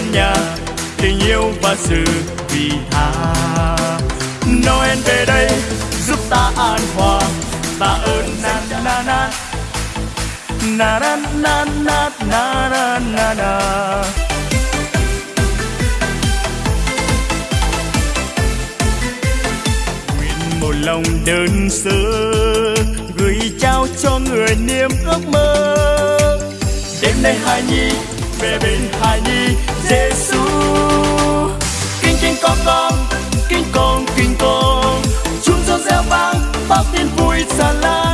muôn nhà, tình yêu và sự vì tha. Noel về đây, giúp ta an hòa. Ta ơn na na na na. Na na na na na na na nguyện một lòng đơn sơ, gửi trao cho người niềm ước mơ. Đêm nay hài nhi về bên hài nhi Giêsu kinh kinh, con con. Kinh con kinh, con. Chúng cho reo vang, bao tin vui tràn lan.